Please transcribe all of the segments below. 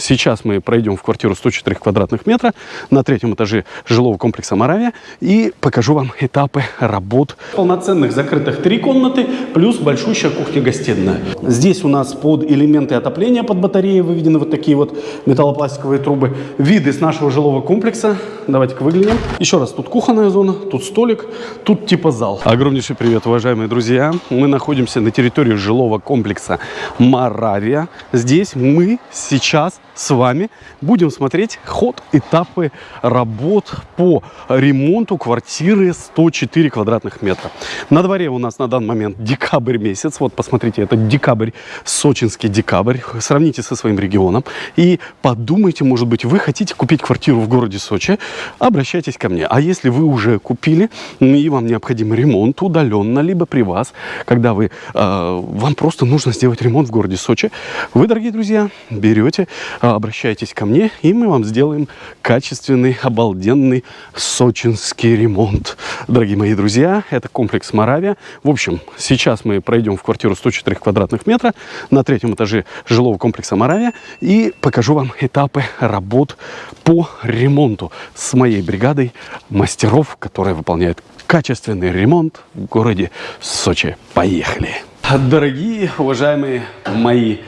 Сейчас мы пройдем в квартиру 104 квадратных метра на третьем этаже жилого комплекса «Моравия» и покажу вам этапы работ. Полноценных закрытых три комнаты плюс большущая кухня-гостиная. Здесь у нас под элементы отопления под батареей выведены вот такие вот металлопластиковые трубы. Виды с нашего жилого комплекса. Давайте-ка выглянем. Еще раз, тут кухонная зона, тут столик, тут типа зал. Огромнейший привет, уважаемые друзья. Мы находимся на территории жилого комплекса «Моравия». Здесь мы сейчас с вами будем смотреть ход, этапы работ по ремонту квартиры 104 квадратных метра. На дворе у нас на данный момент декабрь месяц. Вот посмотрите, это декабрь, сочинский декабрь. Сравните со своим регионом и подумайте, может быть, вы хотите купить квартиру в городе Сочи, обращайтесь ко мне. А если вы уже купили и вам необходим ремонт удаленно, либо при вас, когда вы, э, вам просто нужно сделать ремонт в городе Сочи, вы, дорогие друзья, берете обращайтесь ко мне, и мы вам сделаем качественный, обалденный сочинский ремонт. Дорогие мои друзья, это комплекс Моравия. В общем, сейчас мы пройдем в квартиру 104 квадратных метра на третьем этаже жилого комплекса Моравия и покажу вам этапы работ по ремонту с моей бригадой мастеров, которые выполняют качественный ремонт в городе Сочи. Поехали! Дорогие, уважаемые мои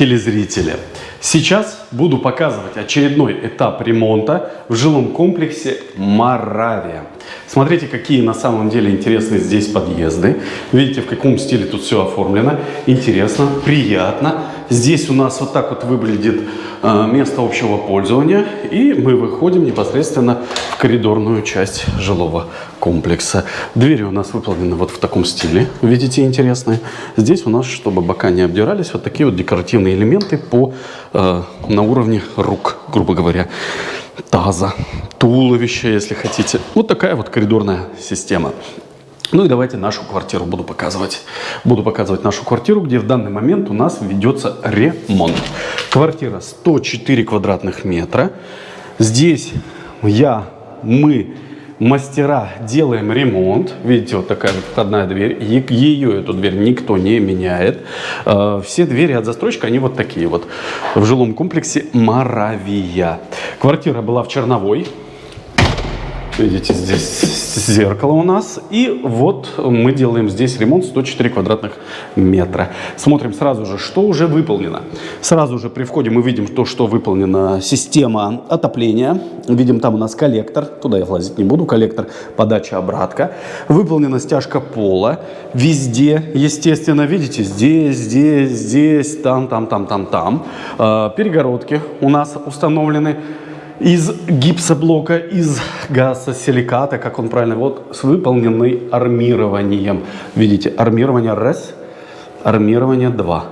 телезрители, Сейчас буду показывать очередной этап ремонта в жилом комплексе Моравия. Смотрите, какие на самом деле интересные здесь подъезды. Видите, в каком стиле тут все оформлено. Интересно, приятно. Здесь у нас вот так вот выглядит э, место общего пользования. И мы выходим непосредственно в коридорную часть жилого комплекса. Двери у нас выполнены вот в таком стиле. Видите, интересные. Здесь у нас, чтобы бока не обдирались, вот такие вот декоративные элементы по, э, на уровне рук, грубо говоря таза, туловища, если хотите. Вот такая вот коридорная система. Ну и давайте нашу квартиру буду показывать. Буду показывать нашу квартиру, где в данный момент у нас ведется ремонт. Квартира 104 квадратных метра. Здесь я, мы мастера делаем ремонт. Видите, вот такая вот входная дверь. Ее, эту дверь, никто не меняет. А, все двери от застройщика, они вот такие вот. В жилом комплексе Моравия. Квартира была в Черновой. Видите, здесь зеркало у нас. И вот мы делаем здесь ремонт 104 квадратных метра. Смотрим сразу же, что уже выполнено. Сразу же при входе мы видим то, что выполнена система отопления. Видим, там у нас коллектор. Туда я влазить не буду. Коллектор, подача, обратка. Выполнена стяжка пола. Везде, естественно, видите, здесь, здесь, здесь, там, там, там, там, там. А, перегородки у нас установлены из гипсоблока, из газосиликата, как он правильно, вот с выполненной армированием. Видите, армирование раз, армирование два.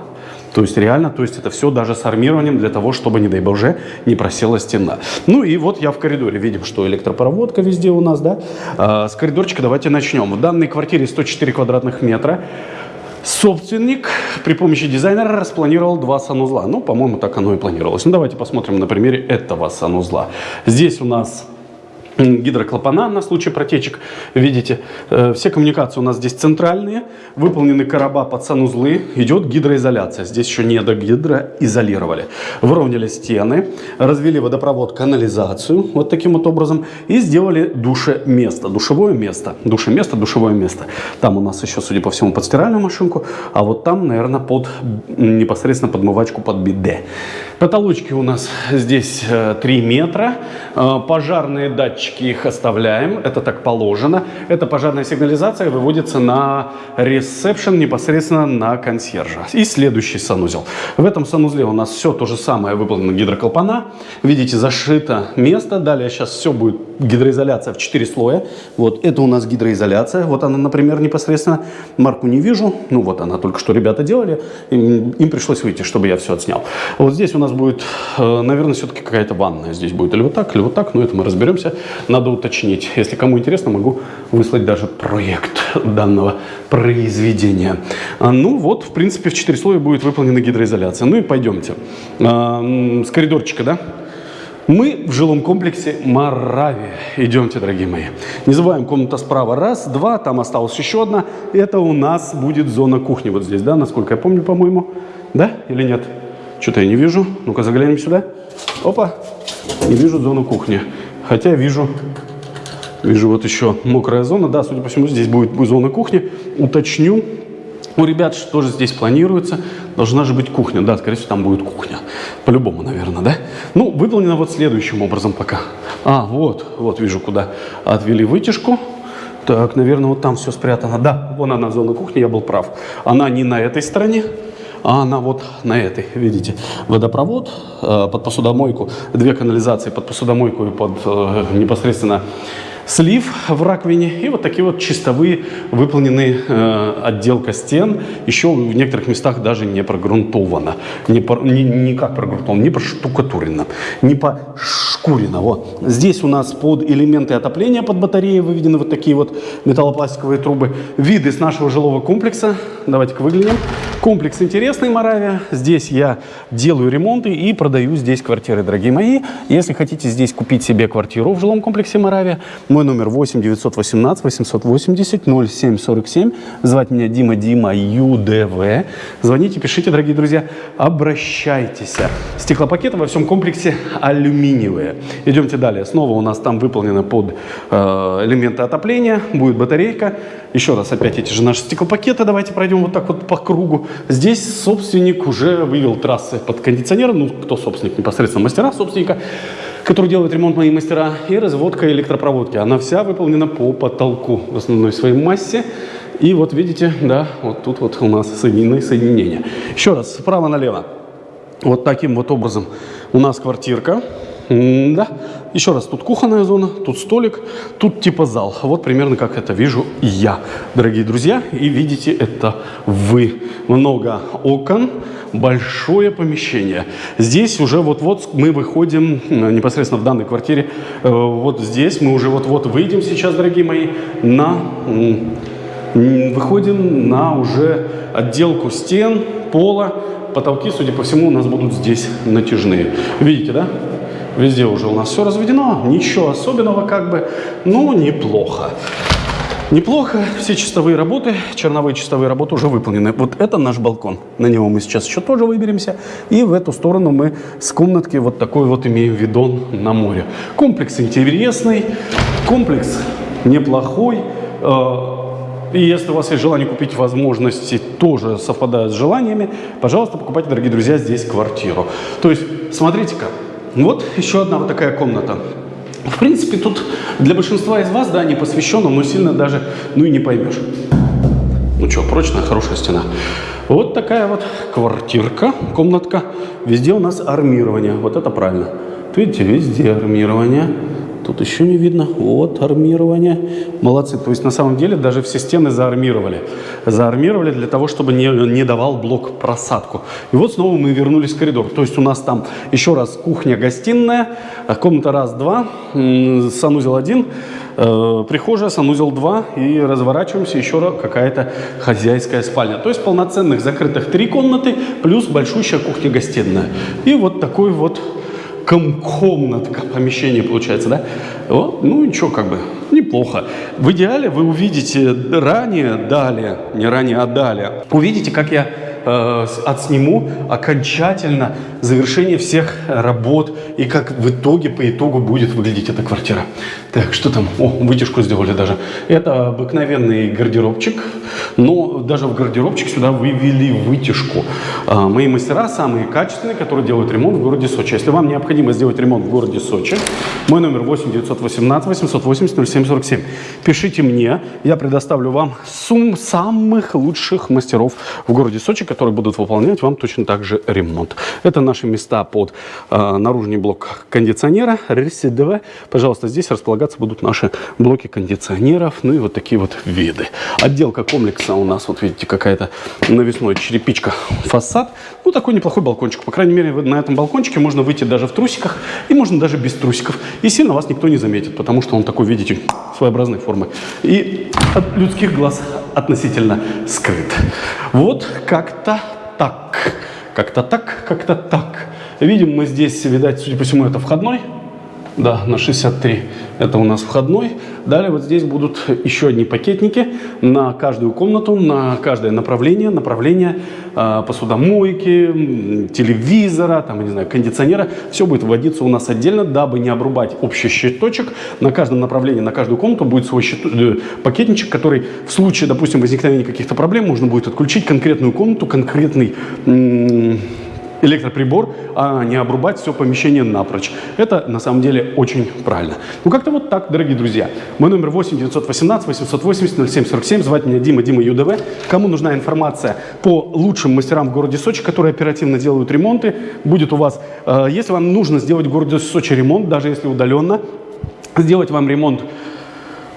То есть реально, то есть это все даже с армированием для того, чтобы, не дай боже, не просела стена. Ну и вот я в коридоре. Видим, что электропроводка везде у нас, да. А, с коридорчика давайте начнем. В данной квартире 104 квадратных метра. Собственник при помощи дизайнера распланировал два санузла. Ну, по-моему, так оно и планировалось. Ну, давайте посмотрим на примере этого санузла. Здесь у нас гидроклапана на случай протечек. Видите, э, все коммуникации у нас здесь центральные, выполнены короба под санузлы, идет гидроизоляция. Здесь еще не до гидроизолировали. Выровняли стены, развели водопровод, канализацию вот таким вот образом и сделали душеместо, душевое место, душеместо, душевое место. Там у нас еще, судя по всему, под стиральную машинку, а вот там, наверное, под непосредственно подмывачку под биде. Потолочки у нас здесь 3 э, метра, э, пожарные датчики датчики их оставляем, это так положено. Эта пожарная сигнализация выводится на ресепшн, непосредственно на консьержа. И следующий санузел. В этом санузле у нас все то же самое выполнено гидроколпана. Видите, зашито место. Далее сейчас все будет гидроизоляция в 4 слоя. Вот это у нас гидроизоляция. Вот она, например, непосредственно. Марку не вижу. Ну вот она только что ребята делали. Им, им пришлось выйти, чтобы я все отснял. Вот здесь у нас будет, э, наверное, все-таки какая-то ванная. Здесь будет или вот так, или вот так. Но это мы разберемся надо уточнить. Если кому интересно, могу выслать даже проект данного произведения. А, ну вот, в принципе, в 4 слоя будет выполнена гидроизоляция. Ну и пойдемте. А, с коридорчика, да? Мы в жилом комплексе Моравия. Идемте, дорогие мои. Не забываем, комната справа раз, два, там осталась еще одна. Это у нас будет зона кухни вот здесь, да, насколько я помню, по-моему. Да или нет? Что-то я не вижу. Ну-ка заглянем сюда. Опа. Не вижу зону кухни. Хотя вижу, вижу вот еще мокрая зона. Да, судя по всему, здесь будет зона кухни. Уточню. У ребят тоже здесь планируется. Должна же быть кухня. Да, скорее всего, там будет кухня. По-любому, наверное, да? Ну, выполнено вот следующим образом пока. А, вот, вот вижу, куда отвели вытяжку. Так, наверное, вот там все спрятано. Да, вон она, зона кухни, я был прав. Она не на этой стороне, а она вот на этой, видите, водопровод э, под посудомойку, две канализации под посудомойку и под э, непосредственно слив в раковине и вот такие вот чистовые выполненные э, отделка стен. Еще в некоторых местах даже не прогрунтовано. Не, по, не, не как прогрунтовано, не проштукатурено, не пошкурено. Вот. Здесь у нас под элементы отопления под батареей выведены вот такие вот металлопластиковые трубы. Виды с нашего жилого комплекса. Давайте-ка выглянем. Комплекс интересный, Моравия. Здесь я делаю ремонты и продаю здесь квартиры, дорогие мои. Если хотите здесь купить себе квартиру в жилом комплексе Моравия, мой номер 8 918 880 0747. Звать меня Дима Дима ЮДВ. Звоните, пишите, дорогие друзья. Обращайтесь. Стеклопакеты во всем комплексе алюминиевые. Идемте далее. Снова у нас там выполнено под э, элементы отопления. Будет батарейка. Еще раз опять эти же наши стеклопакеты. Давайте пройдем вот так вот по кругу. Здесь собственник уже вывел трассы под кондиционер. Ну, кто собственник? Непосредственно мастера собственника который делает ремонт мои мастера, и разводка электропроводки. Она вся выполнена по потолку в основной своей массе. И вот видите, да, вот тут вот у нас соединены соединения. Еще раз, справа налево. Вот таким вот образом у нас квартирка. М да, еще раз, тут кухонная зона, тут столик, тут типа зал. Вот примерно как это вижу я, дорогие друзья. И видите это вы. Много окон, большое помещение. Здесь уже вот-вот мы выходим непосредственно в данной квартире. Э, вот здесь мы уже вот-вот выйдем сейчас, дорогие мои, на... Выходим на уже отделку стен, пола. Потолки, судя по всему, у нас будут здесь натяжные. Видите, да? Везде уже у нас все разведено, ничего особенного как бы, но неплохо. Неплохо, все чистовые работы, черновые чистовые работы уже выполнены. Вот это наш балкон, на него мы сейчас еще тоже выберемся. И в эту сторону мы с комнатки вот такой вот имеем видон на море. Комплекс интересный, комплекс неплохой. Э, и если у вас есть желание купить возможности, тоже совпадают с желаниями, пожалуйста, покупайте, дорогие друзья, здесь квартиру. То есть, смотрите-ка, вот еще одна вот такая комната. В принципе, тут для большинства из вас, да, не посвященным, но сильно даже, ну и не поймешь. Ну что, прочная, хорошая стена. Вот такая вот квартирка, комнатка. Везде у нас армирование. Вот это правильно. Видите, везде армирование. Тут еще не видно. Вот армирование. Молодцы. То есть на самом деле даже все стены заармировали. Заармировали для того, чтобы не, не давал блок просадку. И вот снова мы вернулись в коридор. То есть у нас там еще раз кухня-гостиная, комната раз-два, санузел один, э, прихожая, санузел 2 и разворачиваемся еще раз какая-то хозяйская спальня. То есть полноценных закрытых три комнаты плюс большущая кухня-гостиная. И вот такой вот комнатка, помещение получается, да? Вот, ну ничего, как бы, неплохо. В идеале вы увидите ранее, далее, не ранее, а далее. Увидите, как я э, отсниму окончательно завершение всех работ и как в итоге, по итогу будет выглядеть эта квартира. Так, что там? О, вытяжку сделали даже. Это обыкновенный гардеробчик, но даже в гардеробчик сюда вывели вытяжку. А, мои мастера самые качественные, которые делают ремонт в городе Сочи. Если вам необходимо сделать ремонт в городе Сочи, мой номер 8 918 880 0747. Пишите мне, я предоставлю вам сумм самых лучших мастеров в городе Сочи, которые будут выполнять вам точно так же ремонт. Это наши места под э, наружный блок кондиционера, рельсы ДВ. Пожалуйста, здесь располагаться будут наши блоки кондиционеров, ну и вот такие вот виды. Отделка комплекса у нас, вот видите, какая-то навесной черепичка, фасад. Ну, такой неплохой балкончик. По крайней мере, на этом балкончике можно выйти даже в трусиках, и можно даже без трусиков. И сильно вас никто не заметит, потому что он такой, видите, своеобразной формы. И от людских глаз относительно скрыт. Вот как-то так. Как-то так, как-то так. Видим мы здесь, видать, судя по всему, это входной. Да, на 63. Это у нас входной. Далее вот здесь будут еще одни пакетники на каждую комнату, на каждое направление. Направление э, посудомойки, телевизора, там, не знаю, кондиционера. Все будет вводиться у нас отдельно, дабы не обрубать общий щиточек. На каждом направлении, на каждую комнату будет свой щит, э, пакетничек, который в случае, допустим, возникновения каких-то проблем можно будет отключить конкретную комнату, конкретный электроприбор, а не обрубать все помещение напрочь. Это на самом деле очень правильно. Ну как-то вот так, дорогие друзья. Мой номер 8 918 880 0747. Звать меня Дима, Дима ЮДВ. Кому нужна информация по лучшим мастерам в городе Сочи, которые оперативно делают ремонты, будет у вас. Э, если вам нужно сделать в городе Сочи ремонт, даже если удаленно, сделать вам ремонт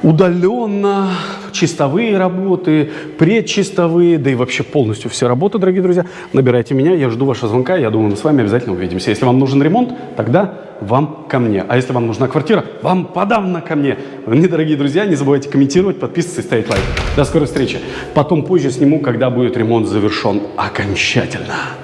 удаленно, чистовые работы, предчистовые, да и вообще полностью все работы, дорогие друзья, набирайте меня, я жду вашего звонка, я думаю, мы с вами обязательно увидимся. Если вам нужен ремонт, тогда вам ко мне. А если вам нужна квартира, вам подавно ко мне. Мне, дорогие друзья, не забывайте комментировать, подписываться и ставить лайк. До скорой встречи. Потом позже сниму, когда будет ремонт завершен окончательно.